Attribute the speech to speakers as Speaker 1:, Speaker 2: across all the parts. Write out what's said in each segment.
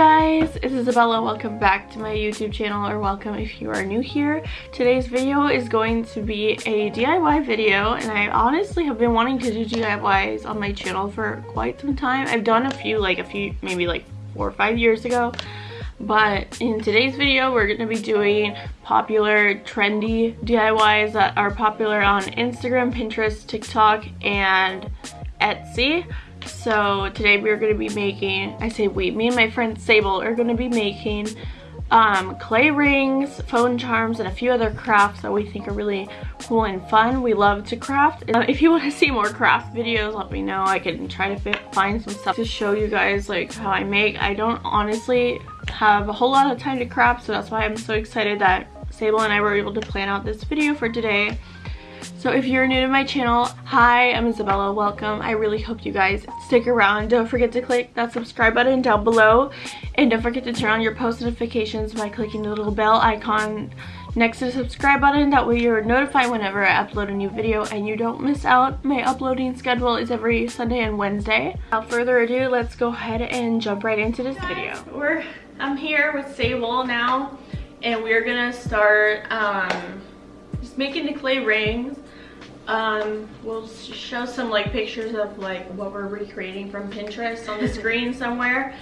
Speaker 1: guys, it's Isabella. Welcome back to my YouTube channel or welcome if you are new here. Today's video is going to be a DIY video and I honestly have been wanting to do DIYs on my channel for quite some time. I've done a few like a few maybe like four or five years ago but in today's video we're going to be doing popular trendy DIYs that are popular on Instagram, Pinterest, TikTok, and Etsy. So today we're going to be making, I say we, me and my friend Sable are going to be making um, clay rings, phone charms, and a few other crafts that we think are really cool and fun. We love to craft. Uh, if you want to see more craft videos, let me know. I can try to find some stuff to show you guys like how I make. I don't honestly have a whole lot of time to craft, so that's why I'm so excited that Sable and I were able to plan out this video for today. So if you're new to my channel, hi, I'm Isabella, welcome. I really hope you guys stick around. Don't forget to click that subscribe button down below. And don't forget to turn on your post notifications by clicking the little bell icon next to the subscribe button. That way you're notified whenever I upload a new video and you don't miss out. My uploading schedule is every Sunday and Wednesday. Without further ado, let's go ahead and jump right into this video. We're, I'm here with Sable now and we're gonna start um, just making the clay rings. Um we'll show some like pictures of like what we're recreating from pinterest on the screen somewhere.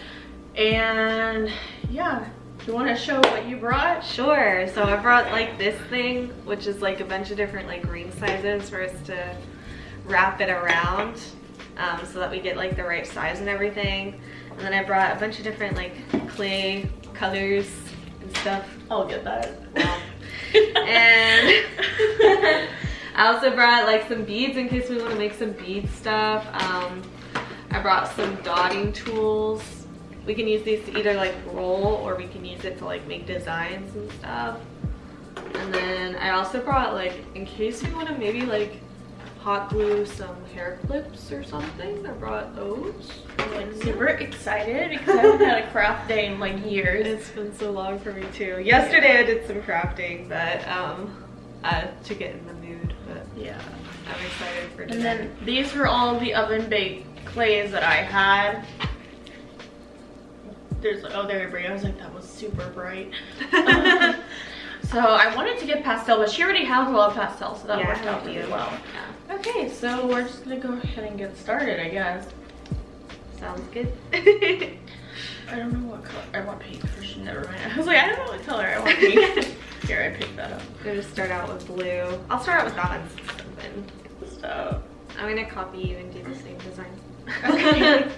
Speaker 1: And yeah. You want to show what you brought?
Speaker 2: Sure. So i brought like this thing which is like a bunch of different like ring sizes for us to wrap it around um, so that we get like the right size and everything. And then i brought a bunch of different like clay colors and stuff.
Speaker 1: I'll get that
Speaker 2: and I also brought like some beads in case we want to make some bead stuff. Um, I brought some dotting tools. We can use these to either like roll or we can use it to like make designs and stuff. And then I also brought like, in case we want to maybe like hot glue some hair clips or something. I brought those.
Speaker 1: I'm like super excited because I haven't had a craft day in like years.
Speaker 2: It's been so long for me too. Yesterday I did some crafting, but um, uh, to get in the mood. But
Speaker 1: yeah,
Speaker 2: I'm excited for.
Speaker 1: Today. And then these were all the oven baked clays that I had. There's oh there we go. I was like that was super bright. so I wanted to get pastel, but she already has a lot of pastel, so that yeah, worked out really well. Yeah. Okay, so we're just gonna go ahead and get started, I guess.
Speaker 2: Sounds good.
Speaker 1: I don't know what color. I want pink. Never mind. I was like, I don't know what color I want pink. Here, I picked that up.
Speaker 2: I'm gonna start out with blue. I'll start out with dots.
Speaker 1: So
Speaker 2: I'm gonna copy you and do the same design.
Speaker 1: Okay.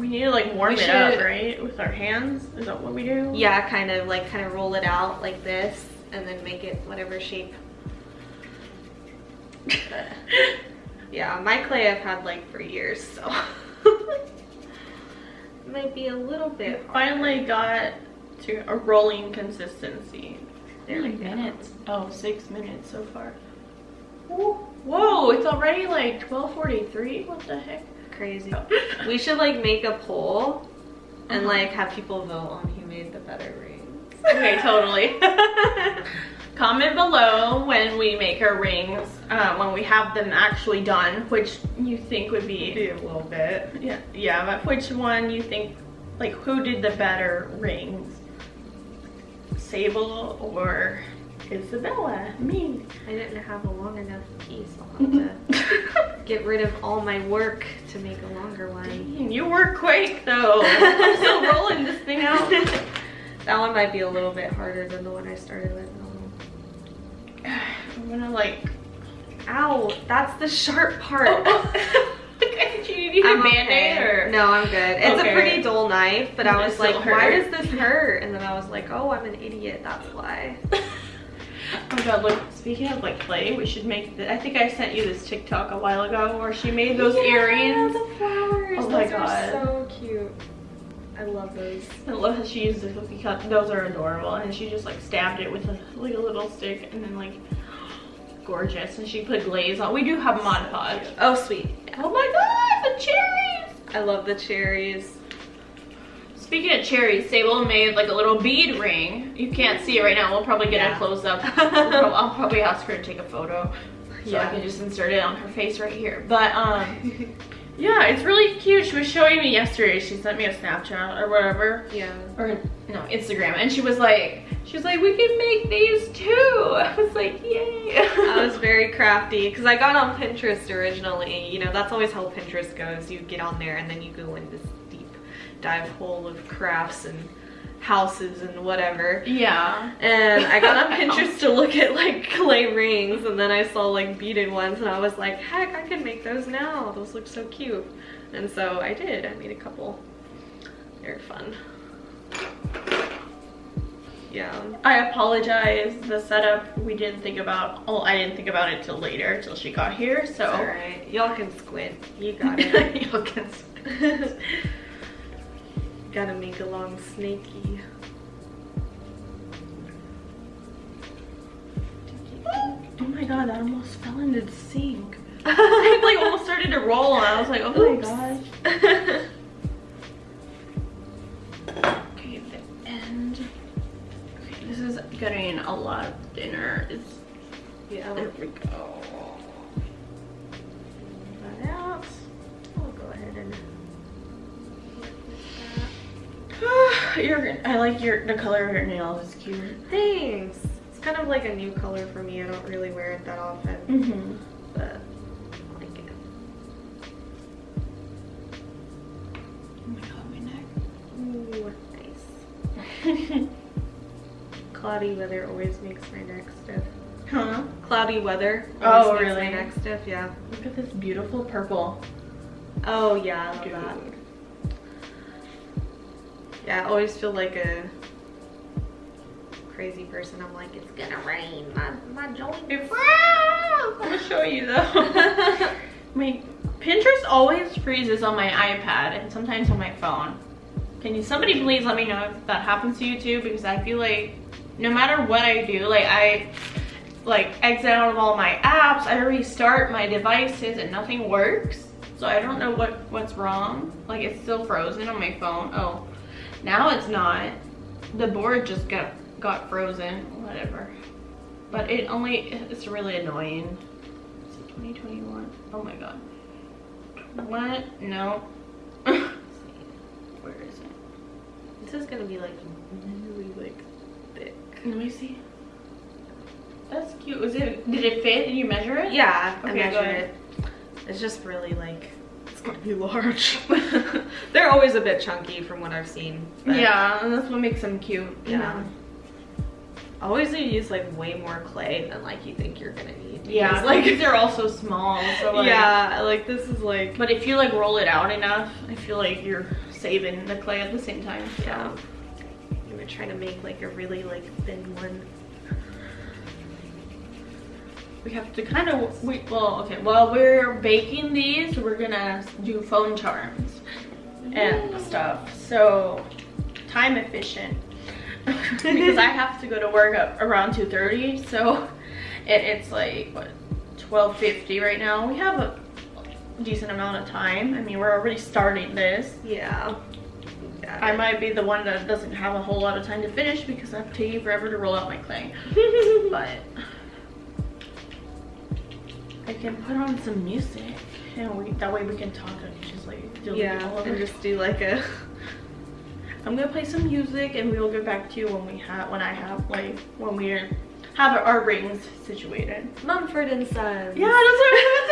Speaker 1: We need to like warm we it should, up, right? With our hands? Is that what we do?
Speaker 2: Yeah, kind of like kind of roll it out like this and then make it whatever shape. yeah, my clay I've had like for years, so it might be a little bit.
Speaker 1: Finally got to a rolling consistency. There minutes? Oh, six minutes so far. Whoa, it's already like 12.43? What the heck?
Speaker 2: Crazy. we should like make a poll and uh -huh. like have people vote on who made the better rings.
Speaker 1: Okay, totally. Comment below when we make our rings, uh, when we have them actually done, which you think would be...
Speaker 2: Be a little bit.
Speaker 1: Yeah, yeah, but which one you think, like who did the better rings? Sable or Isabella, me.
Speaker 2: I didn't have a long enough piece. I'll have to get rid of all my work to make a longer one.
Speaker 1: Dang, you work quick though. I'm still rolling this thing out.
Speaker 2: that one might be a little bit harder than the one I started with.
Speaker 1: I'm gonna like,
Speaker 2: ow, that's the sharp part. Oh,
Speaker 1: oh. you need a band-aid or?
Speaker 2: No, I'm good. It's okay. a pretty dull knife, but I was like, why does this hurt? And then I was like, oh, I'm an idiot, that's why.
Speaker 1: Oh my god, look, speaking of like clay, we should make, the, I think I sent you this TikTok a while ago where she made those
Speaker 2: yeah,
Speaker 1: earrings.
Speaker 2: the flowers. Oh my those god. so cute. I love those.
Speaker 1: I love how she used the cookie cut. Those are adorable. And she just like stabbed it with a, like a little stick and then like gorgeous. And she put glaze on. We do have Mod Podge.
Speaker 2: Oh, sweet.
Speaker 1: Oh my god, the cherries!
Speaker 2: I love the cherries.
Speaker 1: Speaking of cherries, Sable made like a little bead ring. You can't see it right now. We'll probably get yeah. a close up. I'll probably ask her to take a photo so yeah. I can just insert it on her face right here. But um, Yeah, it's really cute. She was showing me yesterday. She sent me a Snapchat or whatever.
Speaker 2: Yeah.
Speaker 1: Or no, Instagram. And she was like, she was like, we can make these too. I was like, yay.
Speaker 2: I was very crafty because I got on Pinterest originally. You know, that's always how Pinterest goes. You get on there and then you go in this dive hole of crafts and houses and whatever.
Speaker 1: Yeah.
Speaker 2: And I got on Pinterest to look at like clay rings and then I saw like beaded ones and I was like, heck, I can make those now. Those look so cute. And so I did. I made a couple. They're fun. Yeah.
Speaker 1: I apologize. The setup we didn't think about. Oh, I didn't think about it till later, till she got here. So.
Speaker 2: All right. Y'all can squint. You got it.
Speaker 1: Y'all can.
Speaker 2: Gotta make a long snaky.
Speaker 1: Oh my god, that almost fell into the sink. it like almost started to roll and I was like, oh
Speaker 2: Oops.
Speaker 1: my gosh. Okay, the end. Okay, this is getting a lot of dinner. It's,
Speaker 2: yeah.
Speaker 1: there we go. your, I like your the color of your nails. It's cute.
Speaker 2: Thanks. It's kind of like a new color for me. I don't really wear it that often,
Speaker 1: Mm-hmm.
Speaker 2: but I like it.
Speaker 1: Oh my god, my
Speaker 2: Ooh, nice.
Speaker 1: neck.
Speaker 2: Cloudy weather always makes my neck stiff.
Speaker 1: huh?
Speaker 2: Cloudy weather.
Speaker 1: Oh,
Speaker 2: always makes
Speaker 1: really?
Speaker 2: My neck stiff. Yeah.
Speaker 1: Look at this beautiful purple.
Speaker 2: Oh yeah, I love that. Yeah, I always feel like a crazy person. I'm like, it's gonna rain. My my joint.
Speaker 1: I'm gonna show you though. my Pinterest always freezes on my iPad and sometimes on my phone. Can you somebody please let me know if that happens to you too? Because I feel like no matter what I do, like I like exit out of all my apps, I restart my devices and nothing works. So I don't know what what's wrong. Like it's still frozen on my phone. Oh, now it's not. The board just got got frozen. Whatever. But it only it's really annoying. Is it 2021? Oh my god. What? No. Where is it?
Speaker 2: This is gonna be like really like thick.
Speaker 1: Let me see. That's cute. Was it? Did it fit? Did you measure it?
Speaker 2: Yeah, I
Speaker 1: Okay, go
Speaker 2: measured it. It's just really like it's gonna be large. They're always a bit chunky from what I've seen.
Speaker 1: Yeah, and that's what makes them cute. you
Speaker 2: Yeah. always to use like way more clay than like you think you're gonna need.
Speaker 1: Yeah,
Speaker 2: because,
Speaker 1: like
Speaker 2: like
Speaker 1: they're all so small. So like,
Speaker 2: yeah, like this is like
Speaker 1: But if you like roll it out enough, I feel like you're saving the clay at the same time. So.
Speaker 2: yeah. I'm gonna try to make like a really like thin one.
Speaker 1: We have to kind of, we, well, okay, while we're baking these, we're gonna do phone charms and stuff. So, time efficient. because I have to go to work at around 2.30, so it, it's like, what, 12.50 right now. We have a decent amount of time. I mean, we're already starting this.
Speaker 2: Yeah.
Speaker 1: I might be the one that doesn't have a whole lot of time to finish because I'm taking forever to roll out my clay. but I can put on some music and we that way we can talk and just like all
Speaker 2: yeah,
Speaker 1: of
Speaker 2: and just do like a
Speaker 1: I'm gonna play some music and we'll get back to you when we have when I have like when we have our rings situated.
Speaker 2: Mumford and Sons.
Speaker 1: Yeah, that's what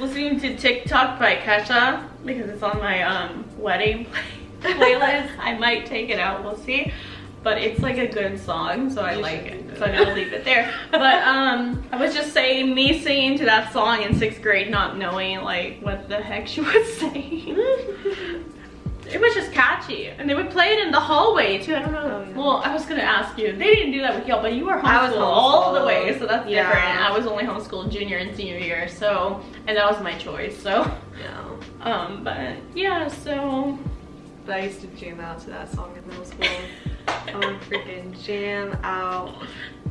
Speaker 1: listening to TikTok by Kesha because it's on my um wedding playlist. I might take it out, we'll see. But it's like a good song, so I
Speaker 2: You
Speaker 1: like it. So I'm gonna leave it there. But um, I was just saying, me singing to that song in sixth grade, not knowing like what the heck she was saying. It was just catchy, and they would play it in the hallway too. I don't know.
Speaker 2: Oh, yeah.
Speaker 1: Well, I was gonna ask you. They didn't do that with y'all, but you were homeschooled
Speaker 2: I was
Speaker 1: all the way, so that's
Speaker 2: Yeah.
Speaker 1: different. I was only homeschooled junior and senior year, so and that was my choice. So,
Speaker 2: Yeah.
Speaker 1: um, but yeah, so
Speaker 2: But I used to jam out to that song in middle school. I would freaking jam out.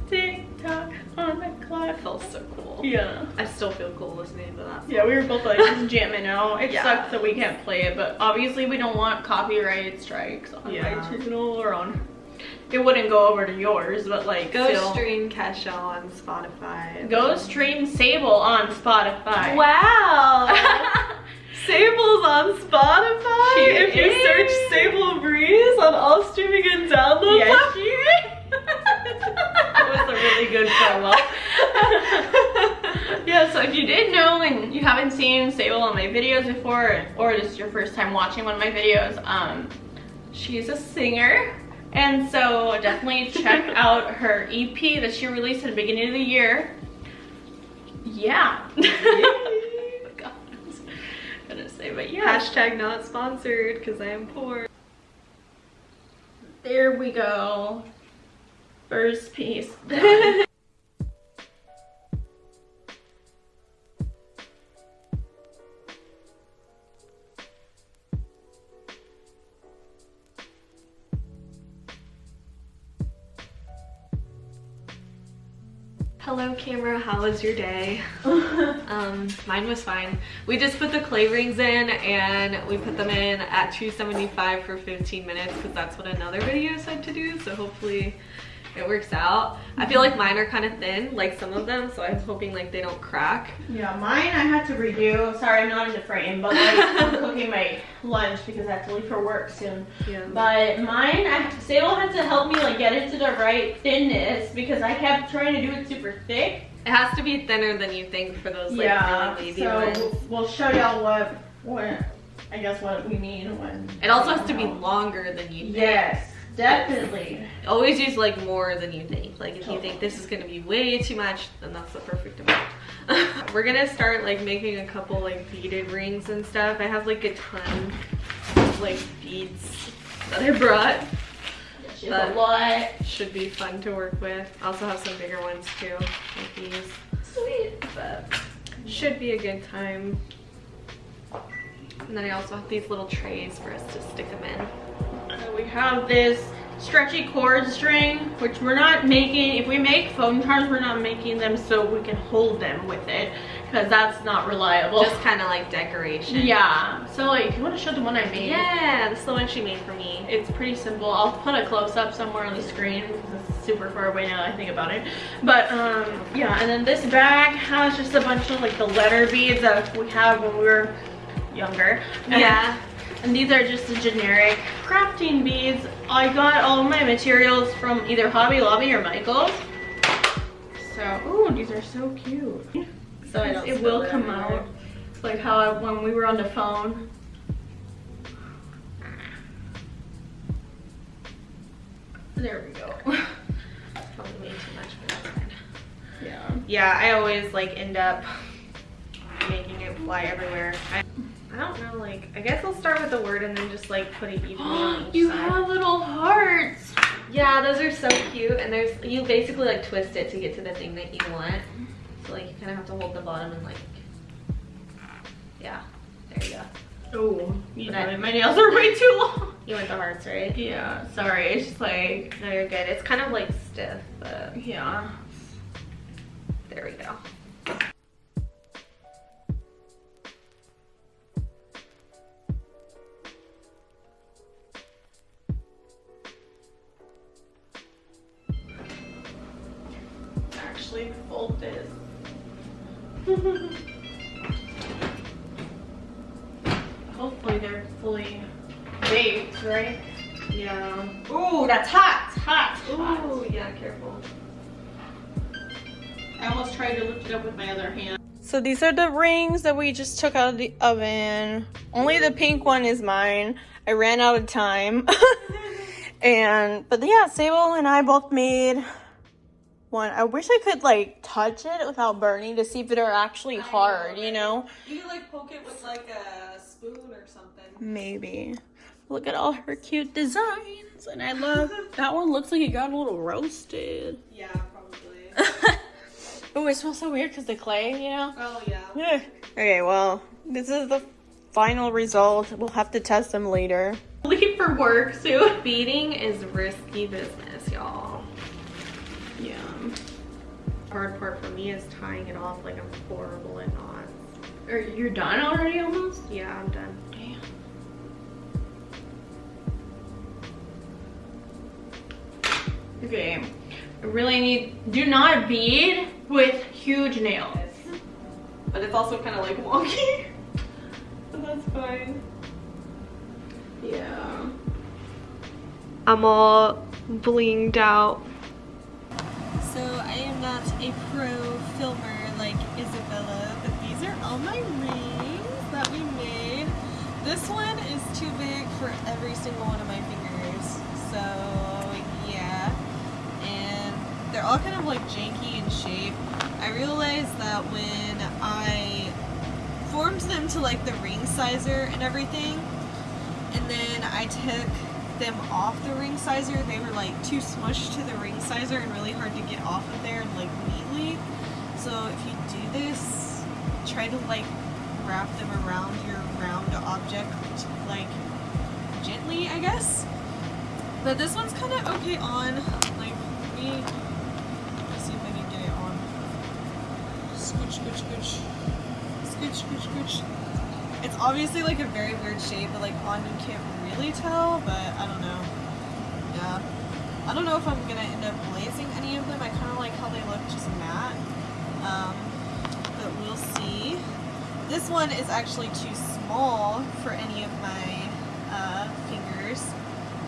Speaker 1: TikTok tock on the clock.
Speaker 2: It felt so cool.
Speaker 1: Yeah.
Speaker 2: I still feel cool listening to that song.
Speaker 1: Yeah, we were both like just jamming out. It
Speaker 2: Yeah.
Speaker 1: sucks that we can't play it, but obviously we don't want copyright strikes on
Speaker 2: Yeah.
Speaker 1: my channel or on. It wouldn't go over to yours, but like
Speaker 2: Go
Speaker 1: still.
Speaker 2: stream Kesha on Spotify.
Speaker 1: Go stream Sable on Spotify.
Speaker 2: Wow! Sable's on Spotify.
Speaker 1: She
Speaker 2: if you search Sable Breeze on all streaming and download
Speaker 1: Yes,
Speaker 2: platforms.
Speaker 1: that was a really good promo. yeah, so if you didn't know and you haven't seen Sable on my videos before, or just your first time watching one of my videos, um, she's a singer. And so definitely check out her EP that she released at the beginning of the year. Yeah. Say, but yeah.
Speaker 2: Hashtag not sponsored because I am poor.
Speaker 1: There we go. First piece.
Speaker 2: camera, how was your day? Um, mine was fine. We just put the clay rings in and we put them in at 275 for 15 minutes because that's what another video said to do. So hopefully it works out. I feel like mine are kind of thin, like some of them. So I'm hoping like they don't crack.
Speaker 1: Yeah, mine I had to redo. Sorry, I'm not in the frame, but like I'm cooking my lunch because I have to leave for work soon.
Speaker 2: Yeah.
Speaker 1: But mine, I, Sable had to help me like get it to the right thinness because I kept trying to do it super thick.
Speaker 2: It has to be thinner than you think for those like
Speaker 1: yeah,
Speaker 2: really wavy
Speaker 1: so
Speaker 2: ones.
Speaker 1: we'll show y'all what what I guess what we mean when.
Speaker 2: It also has to be longer than you think.
Speaker 1: Yes, definitely.
Speaker 2: Always use like more than you think. Like if you oh. think this is gonna be way too much, then that's the perfect amount. We're gonna start like making a couple like beaded rings and stuff. I have like a ton of like beads that I brought.
Speaker 1: A lot.
Speaker 2: Should be fun to work with. I also have some bigger ones too, like these.
Speaker 1: Sweet.
Speaker 2: But should be a good time. And then I also have these little trays for us to stick them in.
Speaker 1: We have this stretchy cord string, which we're not making, if we make phone charms, we're not making them so we can hold them with it, because that's not reliable.
Speaker 2: Just kind of like decoration.
Speaker 1: yeah, so like, you want to show the one I made,
Speaker 2: Yeah, this is the one she made for me.
Speaker 1: it's pretty simple. I'll put a close-up somewhere on the screen, because it's super far away now that I think about it. But, um, yeah, and then this bag has just a bunch of like the letter beads that we have when we were younger. And
Speaker 2: Yeah.
Speaker 1: And these are just the generic crafting beads. I got all my materials from either Hobby Lobby or Michaels. So, oh, these are so cute.
Speaker 2: So
Speaker 1: it will
Speaker 2: it
Speaker 1: come out. Like how I, when we were on the phone. There we go.
Speaker 2: Probably way too much, but that's fine.
Speaker 1: yeah.
Speaker 2: Yeah, I always like end up making it fly everywhere. I, I don't know, like, I guess I'll start with the word and then just like put it evenly on
Speaker 1: you
Speaker 2: side.
Speaker 1: have little hearts.
Speaker 2: Yeah, those are so cute. And there's, you basically like twist it to get to the thing that you want. So like you kind of have to hold the bottom and like, yeah, there you go.
Speaker 1: Oh, you know, my nails are way too long.
Speaker 2: You went the hearts, right?
Speaker 1: Yeah, sorry. It's just like,
Speaker 2: No, you're good. It's kind of like stiff, but
Speaker 1: yeah.
Speaker 2: there we go.
Speaker 1: Actually fold this. Hopefully they're fully baked, right?
Speaker 2: Yeah.
Speaker 1: Ooh, that's hot, hot, hot.
Speaker 2: Ooh, yeah, careful.
Speaker 1: I almost tried to lift it up with my other hand. So these are the rings that we just took out of the oven. Only the pink one is mine. I ran out of time. and, but yeah, Sable and I both made one. I wish I could like touch it without burning to see if they're actually hard, you know?
Speaker 3: You could like poke it with like a spoon or something.
Speaker 1: Maybe. Look at all her cute designs. And I love, that one looks like it got a little roasted.
Speaker 3: Yeah, probably.
Speaker 1: oh, it smells so weird because the clay, you know?
Speaker 3: oh yeah.
Speaker 1: Yeah. Okay, well, this is the final result. We'll have to test them later. Leave for work soon.
Speaker 3: Beading is risky business, y'all.
Speaker 1: Yeah.
Speaker 3: Hard part for me is tying it off like I'm horrible at knots.
Speaker 1: Are you done already almost?
Speaker 3: Yeah, I'm done.
Speaker 1: Damn. Okay. I really need, do not bead with huge nails.
Speaker 3: But it's also kind of like wonky. but that's fine.
Speaker 1: Yeah.
Speaker 3: I'm all blinged out.
Speaker 2: A pro filmer like Isabella, but these are all my rings that we made. This one is too big for every single one of my fingers. So yeah. And they're all kind of like janky in shape. I realized that when I formed them to like the ring sizer and everything, and then I took them off the ring sizer, they were like too smushed to the ring sizer and really hard to get off of there like neatly. So if you do this, try to like wrap them around your round object like gently, I guess. But this one's kind of okay on. Like me, let's see if I can get it on. Scooch, scooch, scooch, scooch, scooch, scooch. It's obviously like a very weird shape, but like on you can't tell, but I don't know. Yeah. I don't know if I'm gonna end up glazing any of them. I kind of like how they look just matte. Um, but we'll see. This one is actually too small for any of my uh, fingers.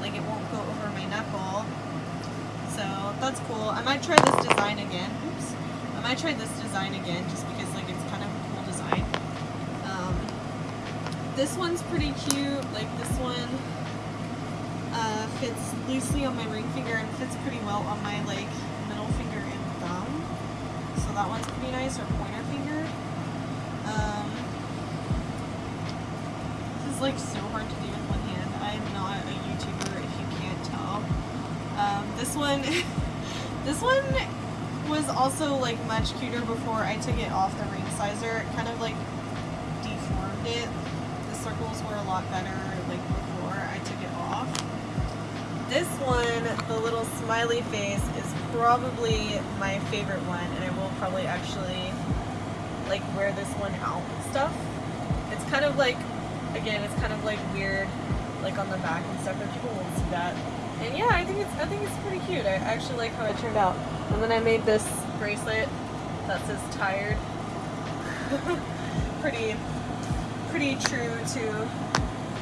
Speaker 2: Like it won't go over my knuckle. So that's cool. I might try this design again. Oops. I might try this design again just because like it's kind of a cool design. Um, this one's pretty cute. Like this one uh, fits loosely on my ring finger and fits pretty well on my like middle finger and thumb. So that one's pretty nice, or pointer finger. Um, this is like so hard to do with one hand. I'm not a YouTuber if you can't tell. Um, this one, this one was also like much cuter before I took it off the ring sizer. It kind of like deformed it. Circles were a lot better like before I took it off. This one, the little smiley face, is probably my favorite one, and I will probably actually like wear this one out and stuff. It's kind of like, again, it's kind of like weird, like on the back and stuff, but people won't see that. And yeah, I think it's I think it's pretty cute. I actually like how it turned out. And then I made this bracelet that says tired. pretty pretty true to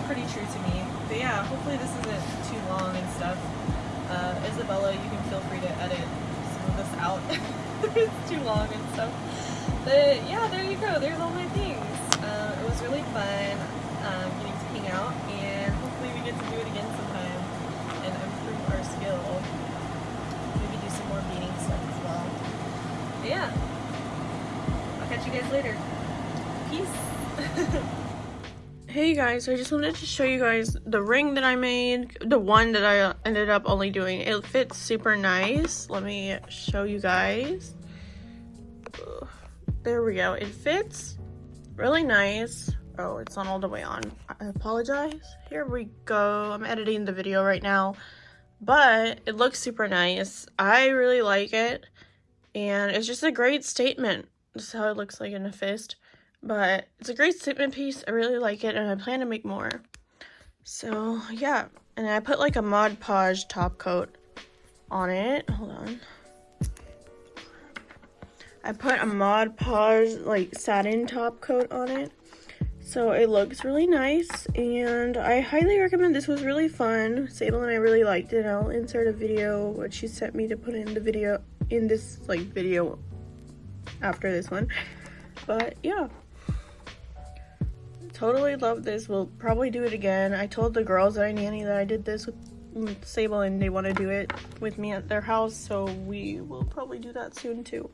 Speaker 2: pretty true to me. But yeah, hopefully this isn't too long and stuff. Uh, Isabella, you can feel free to edit some of this out. it's too long and stuff. But yeah, there you go. There's all my things. Uh, it was really fun um, getting to hang out, and hopefully we get to do it again sometime and improve our skill. Maybe do some more beading stuff as well. But yeah, I'll catch you guys later. Peace.
Speaker 1: Hey guys, I just wanted to show you guys the ring that I made, the one that I ended up only doing. It fits super nice. Let me show you guys. There we go. It fits really nice. Oh, it's not all the way on. I apologize. Here we go. I'm editing the video right now, but it looks super nice. I really like it, and it's just a great statement. This is how it looks like in a fist. But it's a great statement piece. I really like it, and I plan to make more. So, yeah. And I put like a Mod Podge top coat on it. Hold on. I put a Mod Podge like satin top coat on it. So it looks really nice and I highly recommend this was really fun. Sable and I really liked it. I'll insert a video what she sent me to put in the video in this like video after this one. But yeah. Totally love this. We'll probably do it again. I told the girls that I nanny that I did this with Sable and they want to do it with me at their house. So we will probably do that soon too.